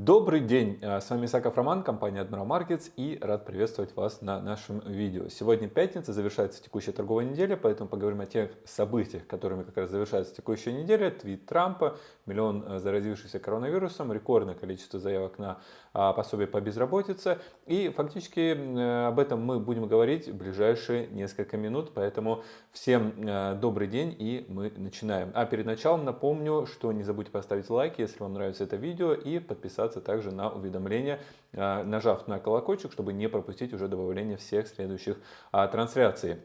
Добрый день, э, с вами Исаков Роман, компания Admiral Markets и рад приветствовать вас на нашем видео. Сегодня пятница, завершается текущая торговая неделя, поэтому поговорим о тех событиях, которыми как раз завершается текущая неделя. Твит Трампа, миллион э, заразившихся коронавирусом, рекордное количество заявок на а, пособие по безработице. И фактически э, об этом мы будем говорить в ближайшие несколько минут, поэтому всем добрый день и мы начинаем. А перед началом напомню, что не забудьте поставить лайк, если вам нравится это видео и подписаться также на уведомления, а, нажав на колокольчик, чтобы не пропустить уже добавление всех следующих а, трансляций.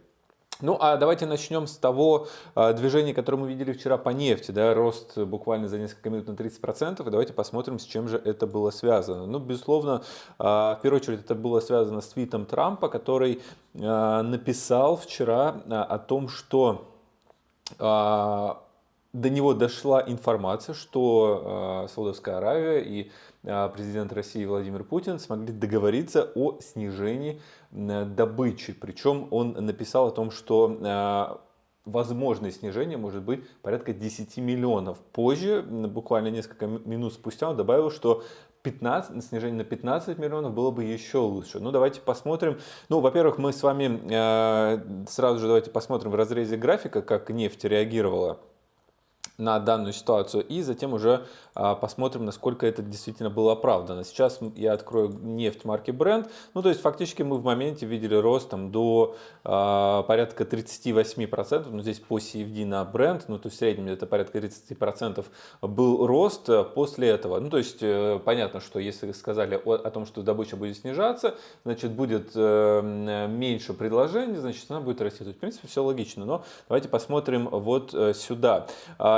Ну, а давайте начнем с того э, движения, которое мы видели вчера по нефти, да, рост буквально за несколько минут на 30%, и давайте посмотрим, с чем же это было связано. Ну, безусловно, э, в первую очередь это было связано с твитом Трампа, который э, написал вчера э, о том, что э, до него дошла информация, что э, Саудовская Аравия и э, президент России Владимир Путин смогли договориться о снижении добычи. Причем он написал о том, что э, возможное снижение может быть порядка 10 миллионов. Позже, буквально несколько минут спустя, он добавил, что 15, снижение на 15 миллионов было бы еще лучше. Ну, давайте посмотрим. Ну, во-первых, мы с вами э, сразу же давайте посмотрим в разрезе графика, как нефть реагировала на данную ситуацию и затем уже а, посмотрим, насколько это действительно было оправдано. Сейчас я открою нефть марки Brent. Ну, то есть фактически мы в моменте видели рост там, до а, порядка 38%. Ну, здесь по CFD на Brent, ну, то есть в среднем это порядка 30% был рост после этого. Ну, то есть э, понятно, что если сказали о, о том, что добыча будет снижаться, значит будет э, меньше предложений, значит она будет расти. То есть, в принципе, все логично. Но давайте посмотрим вот э, сюда.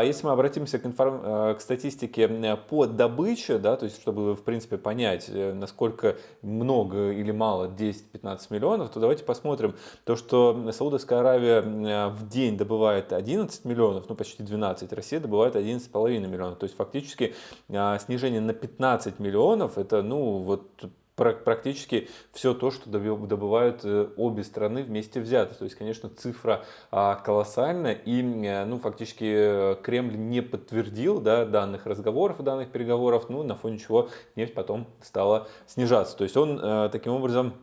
Если мы обратимся к, информ... Э, к статистике э, по добыче, да, то есть чтобы в принципе понять, э, насколько много или мало 10-15 миллионов, то давайте посмотрим то, что Саудовская Аравия в день добывает 11 миллионов, ну почти 12, Россия добывает 11,5 миллионов, то есть фактически снижение на 15 миллионов, это ну вот практически все то, что добывают э, обе страны вместе взяты. То есть, конечно, цифра а, колоссальная, и э, ну, фактически э, Кремль не подтвердил да, данных разговоров, данных переговоров, ну, на фоне чего нефть потом стала снижаться. То есть он таким образом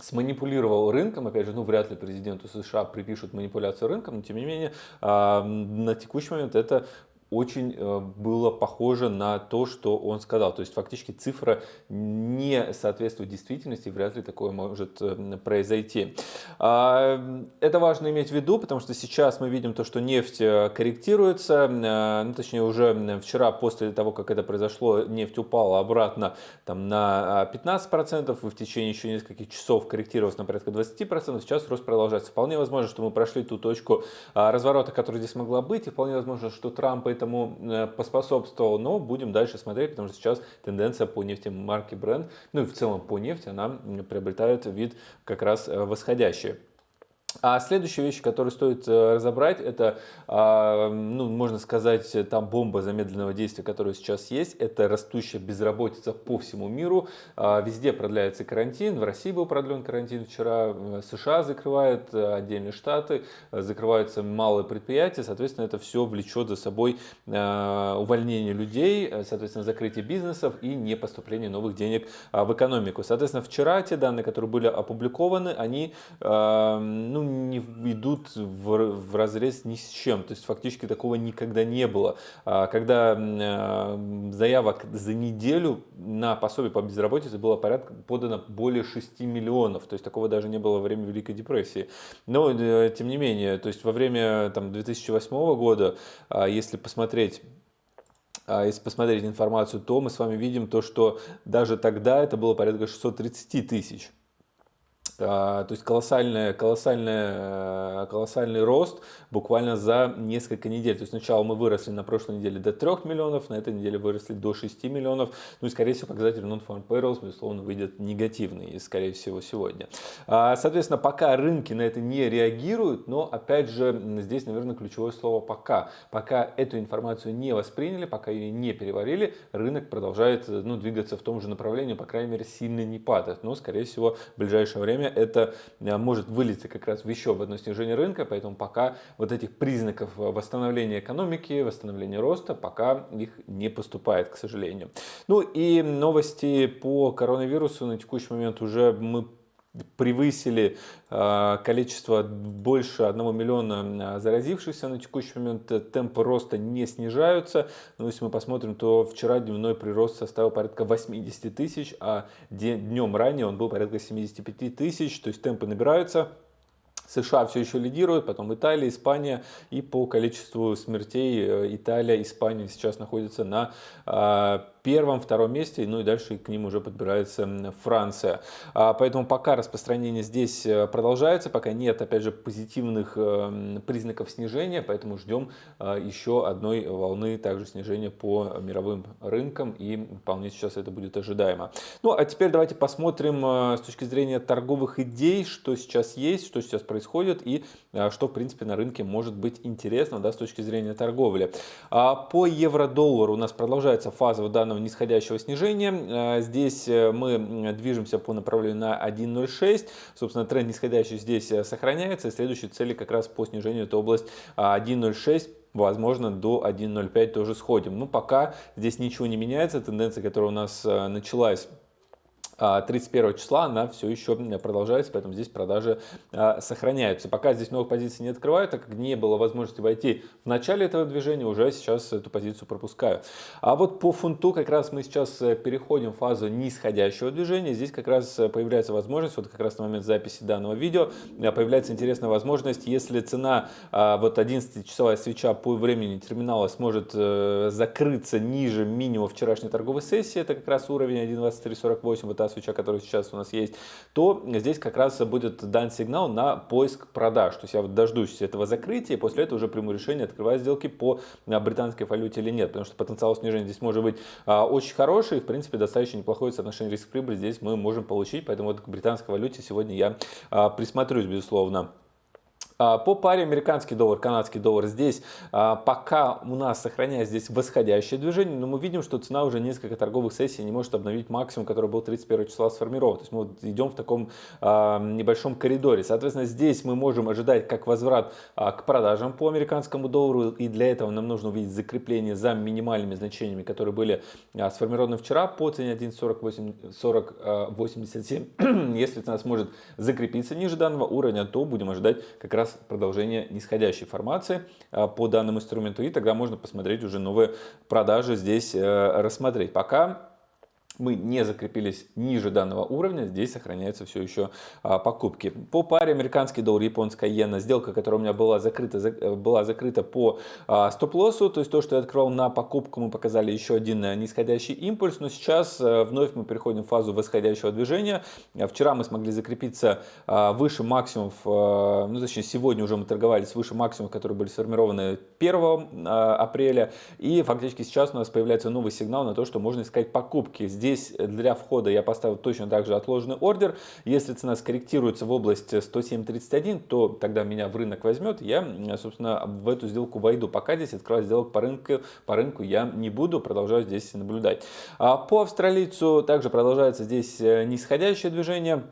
сманипулировал рынком, опять же, ну вряд ли президенту США припишут манипуляцию рынком, но тем не менее а, на текущий момент это очень э, было похоже на то, что он сказал. То есть фактически цифра не соответствует действительности, вряд ли такое может э, произойти. А, это важно иметь в виду, потому что сейчас мы видим то, что нефть э, корректируется, ну, точнее уже вчера после того, как это произошло, нефть упала обратно там, на 15% и в течение еще нескольких часов корректировалась на порядка 20%, сейчас рост продолжается. Вполне возможно, что мы прошли ту точку а, разворота, которая здесь могла быть, и вполне возможно, что Трамп это этому э, поспособствовал, но будем дальше смотреть, потому что сейчас тенденция по нефти марки Brent, ну и в целом по нефти, она приобретает вид как раз э, восходящий. А следующая вещь, которую стоит э, разобрать, это, а, ну, можно сказать, там бомба замедленного действия, которая сейчас есть, это растущая безработица по всему миру. А, везде продляется карантин, в России был продлен карантин вчера, США закрывают э, отдельные штаты, закрываются малые предприятия, соответственно, это все влечет за собой э, увольнение людей, соответственно, закрытие бизнесов и не поступление новых денег в экономику. Соответственно, вчера те данные, которые были опубликованы, они, ну, не идут в, в разрез ни с чем. То есть фактически такого никогда не было. А, когда а, заявок за неделю на пособие по безработице было порядка подано более 6 миллионов. То есть такого даже не было во время Великой депрессии. Но э, тем не менее, то есть во время там, 2008 года, а, если посмотреть если посмотреть информацию, то мы с вами видим то, что даже тогда это было порядка 630 тысяч. А, то есть колоссальный, колоссальный, э, колоссальный рост буквально за несколько недель. То есть сначала мы выросли на прошлой неделе до 3 миллионов, на этой неделе выросли до 6 миллионов. Ну и скорее всего показатель non-farm payrolls, безусловно, выйдет негативный, и скорее всего сегодня. А, соответственно, пока рынки на это не реагируют, но опять же здесь, наверное, ключевое слово «пока». Пока эту информацию не восприняли, пока ее не переварили, рынок продолжает ну, двигаться в том же направлении, по крайней мере, сильно не падает. Но, скорее всего, в ближайшее время время это может вылиться как раз в еще в одно снижение рынка, поэтому пока вот этих признаков восстановления экономики, восстановления роста, пока их не поступает, к сожалению. Ну и новости по коронавирусу на текущий момент уже мы превысили э, количество больше 1 миллиона заразившихся на текущий момент. Темпы роста не снижаются. Но если мы посмотрим, то вчера дневной прирост составил порядка 80 тысяч, а днем ранее он был порядка 75 тысяч. То есть темпы набираются. США все еще лидируют, потом Италия, Испания. И по количеству смертей э, Италия, Испания сейчас находятся на первом, втором месте, ну и дальше к ним уже подбирается Франция. А, поэтому пока распространение здесь э, продолжается, пока нет, опять же, позитивных э, признаков снижения, поэтому ждем э, еще одной волны также снижения по мировым рынкам, и вполне сейчас это будет ожидаемо. Ну, а теперь давайте посмотрим с точки зрения торговых идей, что сейчас есть, что сейчас происходит, и что, в принципе, на рынке может быть интересно да, с точки зрения торговли. А, по евро-доллару у нас продолжается фаза в данном плавного нисходящего снижения. Э, здесь э, мы движемся по направлению на 1.06. Собственно, тренд нисходящий здесь э, сохраняется. И следующие цели как раз по снижению это область 1.06 возможно, до 1.05 тоже сходим. Но пока здесь ничего не меняется. Тенденция, которая у нас началась 31 а, числа она все еще продолжается, поэтому здесь продажи а, сохраняются. Пока здесь новых позиций не открываю, так как не было возможности войти в начале этого движения, уже сейчас эту позицию пропускаю. А вот по фунту как раз мы сейчас э, переходим в фазу нисходящего движения. Здесь как раз э, появляется возможность, вот как раз на момент записи данного видео, э, появляется интересная возможность, если цена а, вот 11-часовая свеча по времени терминала сможет закрыться ниже минимума вчерашней торговой сессии, это как раз уровень 1.2348, вот та свеча, которая сейчас у нас есть, то здесь как раз будет дан сигнал на поиск продаж. То есть я вот дождусь этого закрытия, и после этого уже приму решение, открывать сделки по а, британской валюте или нет. Потому что потенциал снижения здесь может быть а, очень хороший, и в принципе достаточно неплохое соотношение риск-прибыль здесь мы можем получить. Поэтому вот к британской валюте сегодня я а, присмотрюсь, безусловно. А, по паре американский доллар, канадский доллар здесь а, пока у нас сохраняется здесь восходящее движение, но мы видим, что цена уже несколько торговых сессий не может обновить максимум, который был 31 числа сформирован. То есть мы вот идем в таком а, небольшом коридоре. Соответственно, здесь мы можем ожидать как возврат к продажам по американскому доллару, и для этого нам нужно увидеть закрепление за минимальными значениями, которые были сформированы вчера по цене 1.4087. Если цена сможет закрепиться ниже данного уровня, то будем ожидать как раз раз продолжение нисходящей формации а, по данному инструменту. И тогда можно посмотреть уже новые продажи здесь э, рассмотреть. Пока мы не закрепились ниже данного уровня, здесь сохраняются все еще а, покупки. По паре американский доллар, японская иена, сделка, которая у меня была закрыта, за, э, была закрыта по а, стоп-лоссу, то есть то, что я открывал на покупку, мы показали еще один э, нисходящий импульс, но сейчас а, вновь мы переходим в фазу восходящего движения. Вчера мы смогли закрепиться а, выше максимумов, ну точнее сегодня уже мы торговались выше максимумов, которые были сформированы 1 а, апреля, и фактически сейчас у нас появляется новый сигнал на то, что можно искать покупки. Здесь для входа я поставил точно так же отложенный ордер. Если цена скорректируется в область 107.31, то тогда меня в рынок возьмет. Я, собственно, в эту сделку войду. Пока здесь открывать сделок по рынку, по рынку я не буду, продолжаю здесь наблюдать. А по австралийцу также продолжается здесь э, нисходящее движение.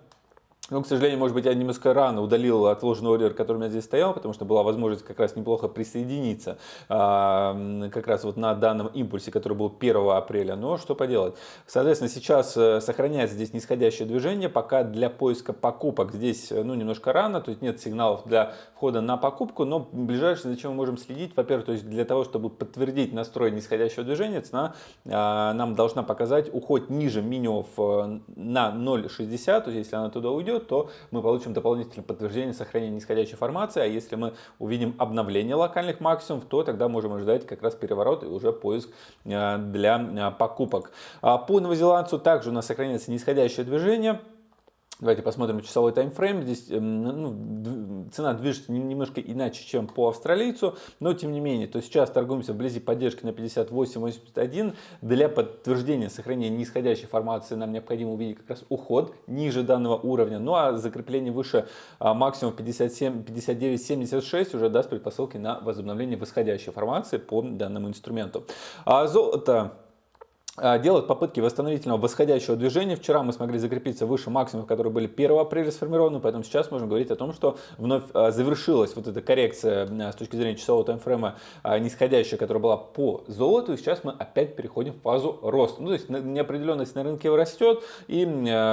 Но, к сожалению, может быть, я немножко рано удалил отложенный ордер, который у меня здесь стоял, потому что была возможность как раз неплохо присоединиться а, как раз вот на данном импульсе, который был 1 апреля. Но что поделать. Соответственно, сейчас э, сохраняется здесь нисходящее движение, пока для поиска покупок здесь э, ну, немножко рано, то есть нет сигналов для входа на покупку, но ближайшее, зачем мы можем следить, во-первых, то есть для того, чтобы подтвердить настрой нисходящего движения, цена а, нам должна показать уход ниже минимумов э, на 0,60, то есть если она туда уйдет, то мы получим дополнительное подтверждение сохранения нисходящей формации, а если мы увидим обновление локальных максимумов, то тогда можем ожидать как раз переворот и уже поиск э, для э, покупок. А по новозеландцу также у нас сохраняется нисходящее движение. Давайте посмотрим часовой таймфрейм. Здесь эм, ну, цена движется немножко иначе, чем по австралийцу, но тем не менее, то сейчас торгуемся вблизи поддержки на 58.81. Для подтверждения сохранения нисходящей формации нам необходимо увидеть как раз уход ниже данного уровня. Ну а закрепление выше а, максимум 59.76 уже даст предпосылки на возобновление восходящей формации по данному инструменту. А золото делают попытки восстановительного восходящего движения. Вчера мы смогли закрепиться выше максимумов, которые были 1 апреля сформированы, поэтому сейчас можем говорить о том, что вновь а, завершилась вот эта коррекция а, с точки зрения часового таймфрейма нисходящая, которая была по золоту, и сейчас мы опять переходим в фазу роста. Ну, то есть неопределенность на рынке растет, и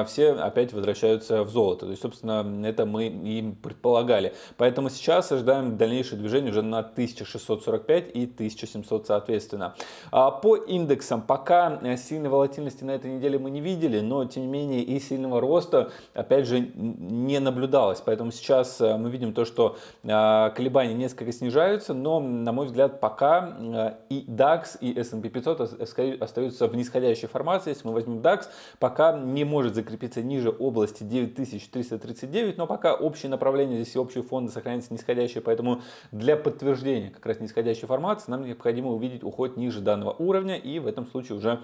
все опять возвращаются в золото. То есть, собственно, это мы и предполагали. Поэтому сейчас ожидаем дальнейшее движение уже на 1645 и 1700 соответственно. По индексам пока Э, сильной волатильности на этой неделе мы не видели, но тем не менее и сильного роста опять же не наблюдалось. Поэтому сейчас э, мы видим то, что э, колебания несколько снижаются, но на мой взгляд пока и DAX, и S&P 500 остаются в нисходящей формации. Если мы возьмем DAX, пока не может закрепиться ниже области 9339, но пока общее направление здесь и общие фонды сохраняются нисходящие, поэтому для подтверждения как раз нисходящей формации нам необходимо увидеть уход ниже данного уровня и в этом случае уже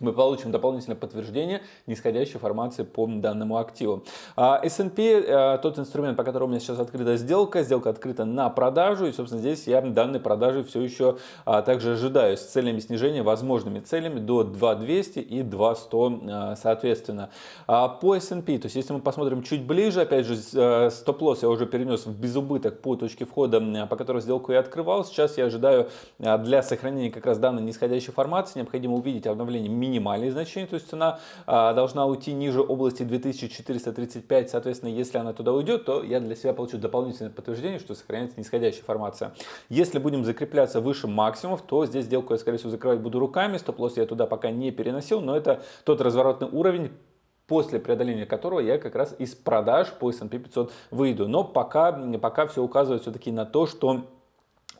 мы получим дополнительное подтверждение нисходящей формации по данному активу. А, S&P, э, тот инструмент, по которому у меня сейчас открыта сделка, сделка открыта на продажу, и, собственно, здесь я данной продажи все еще а, также ожидаю с целями снижения, возможными целями до 2200 и 2100, э, соответственно. А, по S&P, то есть, если мы посмотрим чуть ближе, опять же, э, стоп-лосс я уже перенес в безубыток по точке входа, по которой сделку я открывал. Сейчас я ожидаю для сохранения как раз данной нисходящей формации, необходимо увидеть обновление минимальные значения, то есть цена а, должна уйти ниже области 2435, соответственно, если она туда уйдет, то я для себя получу дополнительное подтверждение, что сохраняется нисходящая формация. Если будем закрепляться выше максимумов, то здесь сделку я, скорее всего, закрывать буду руками, стоп-лосс я туда пока не переносил, но это тот разворотный уровень, после преодоления которого я как раз из продаж по S&P 500 выйду. Но пока, пока все указывает все-таки на то, что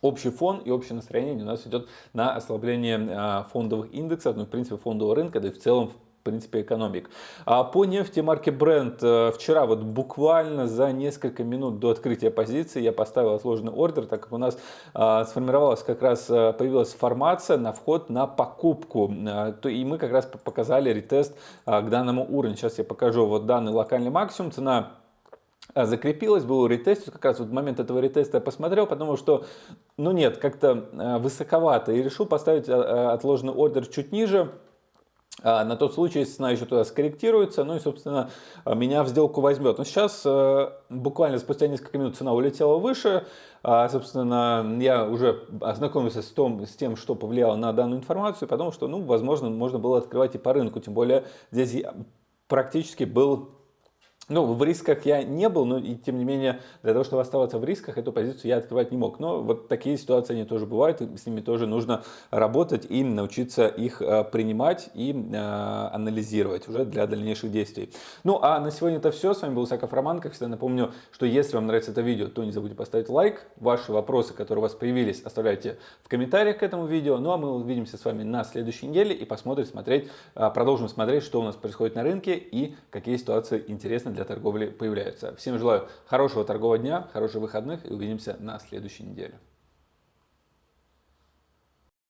общий фон и общее настроение у нас идет на ослабление а, фондовых индексов, ну, в принципе, фондового рынка, да и в целом в принципе, экономик. А по нефти марки Brent э, вчера вот буквально за несколько минут до открытия позиции я поставил отложенный ордер, так как у нас а, сформировалась как раз, э, появилась формация на вход на покупку. А, то, и мы как раз показали ретест а, к данному уровню. Сейчас я покажу вот данный локальный максимум. Цена закрепилась, был ретест, как раз вот момент этого ретеста я посмотрел, потому что, ну нет, как-то а, высоковато, и решил поставить а, отложенный ордер чуть ниже, на тот случай, цена еще туда скорректируется, ну и, собственно, меня в сделку возьмет. Но сейчас, буквально спустя несколько минут, цена улетела выше, собственно, я уже ознакомился с, том, с тем, что повлияло на данную информацию, потому что, ну, возможно, можно было открывать и по рынку, тем более здесь практически был ну, в рисках я не был, но и тем не менее, для того, чтобы оставаться в рисках, эту позицию я открывать не мог. Но вот такие ситуации, они тоже бывают, и с ними тоже нужно работать и научиться их э, принимать и э, анализировать уже для дальнейших действий. Ну, а на сегодня это все. С вами был Саков Роман. Как всегда напомню, что если вам нравится это видео, то не забудьте поставить лайк. Ваши вопросы, которые у вас появились, оставляйте в комментариях к этому видео. Ну, а мы увидимся с вами на следующей неделе и посмотрим, смотреть, э, продолжим смотреть, что у нас происходит на рынке и какие ситуации интересны для для торговли появляются. Всем желаю хорошего торгового дня, хороших выходных и увидимся на следующей неделе.